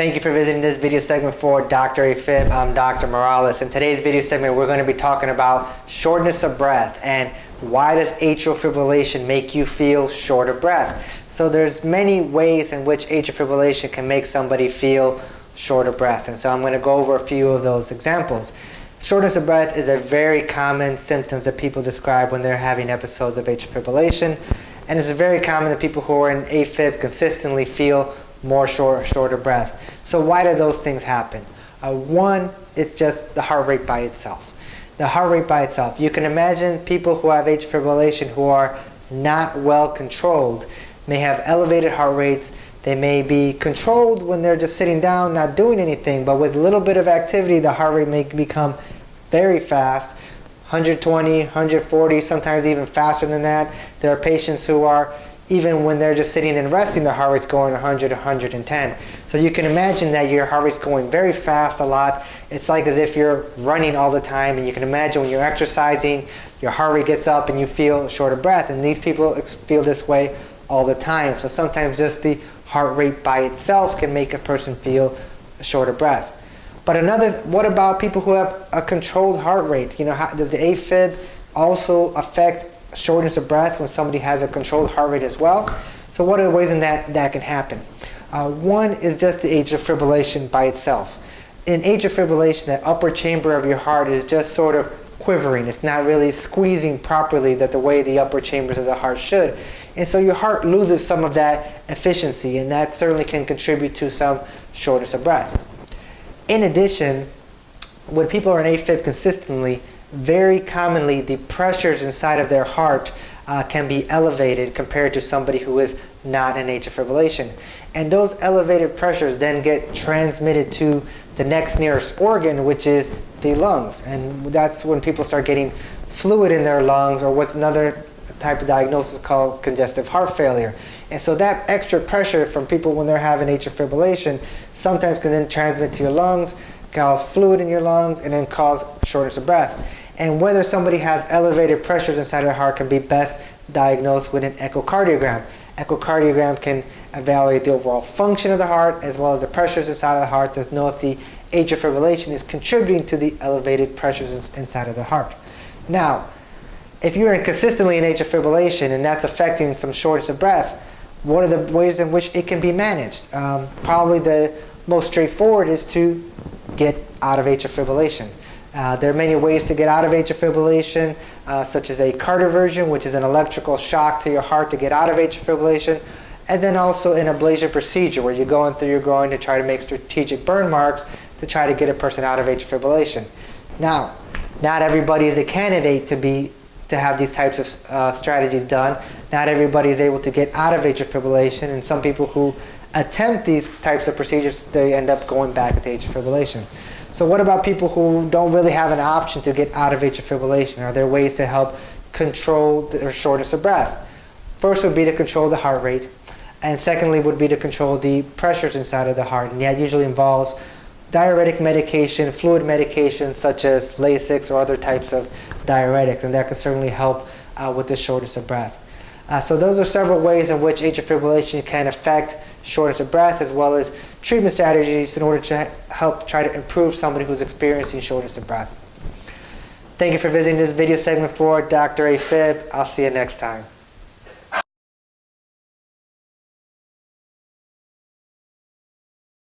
Thank you for visiting this video segment for Dr. AFib. I'm Dr. Morales. In today's video segment, we're going to be talking about shortness of breath and why does atrial fibrillation make you feel short of breath? So there's many ways in which atrial fibrillation can make somebody feel short of breath. And so I'm going to go over a few of those examples. Shortness of breath is a very common symptom that people describe when they're having episodes of atrial fibrillation. And it's very common that people who are in AFib consistently feel more short, shorter breath. So why do those things happen? Uh, one, it's just the heart rate by itself. The heart rate by itself. You can imagine people who have atrial fibrillation who are not well controlled may have elevated heart rates. They may be controlled when they're just sitting down, not doing anything, but with a little bit of activity, the heart rate may become very fast, 120, 140, sometimes even faster than that. There are patients who are even when they're just sitting and resting, the heart rate's going 100, 110. So you can imagine that your heart rate's going very fast a lot. It's like as if you're running all the time, and you can imagine when you're exercising, your heart rate gets up and you feel short of breath. And these people feel this way all the time. So sometimes just the heart rate by itself can make a person feel short of breath. But another, what about people who have a controlled heart rate? You know, how, does the AFib also affect shortness of breath when somebody has a controlled heart rate as well. So what are the ways in that that can happen? Uh, one is just the atrial fibrillation by itself. In atrial fibrillation, that upper chamber of your heart is just sort of quivering. It's not really squeezing properly that the way the upper chambers of the heart should. And so your heart loses some of that efficiency, and that certainly can contribute to some shortness of breath. In addition, when people are in AFib consistently, very commonly the pressures inside of their heart uh, can be elevated compared to somebody who is not in atrial fibrillation. And those elevated pressures then get transmitted to the next nearest organ, which is the lungs. And that's when people start getting fluid in their lungs or what's another type of diagnosis called congestive heart failure. And so that extra pressure from people when they're having atrial fibrillation sometimes can then transmit to your lungs, cause fluid in your lungs, and then cause shortness of breath and whether somebody has elevated pressures inside their heart can be best diagnosed with an echocardiogram. Echocardiogram can evaluate the overall function of the heart as well as the pressures inside of the heart to know if the atrial fibrillation is contributing to the elevated pressures inside of the heart. Now, if you're consistently in atrial fibrillation and that's affecting some shortness of breath, what are the ways in which it can be managed? Um, probably the most straightforward is to get out of atrial fibrillation. Uh, there are many ways to get out of atrial fibrillation, uh, such as a cardioversion, which is an electrical shock to your heart to get out of atrial fibrillation, and then also an ablation procedure where you go in through your groin to try to make strategic burn marks to try to get a person out of atrial fibrillation. Now, not everybody is a candidate to be to have these types of uh, strategies done. Not everybody is able to get out of atrial fibrillation, and some people who attempt these types of procedures, they end up going back into atrial fibrillation. So what about people who don't really have an option to get out of atrial fibrillation? Are there ways to help control their shortness of breath? First would be to control the heart rate. And secondly would be to control the pressures inside of the heart. And that usually involves diuretic medication, fluid medication such as Lasix or other types of diuretics. And that can certainly help uh, with the shortness of breath. Uh, so those are several ways in which atrial fibrillation can affect shortness of breath as well as treatment strategies in order to help try to improve somebody who's experiencing shortness of breath. Thank you for visiting this video segment for Dr. AFib. I'll see you next time.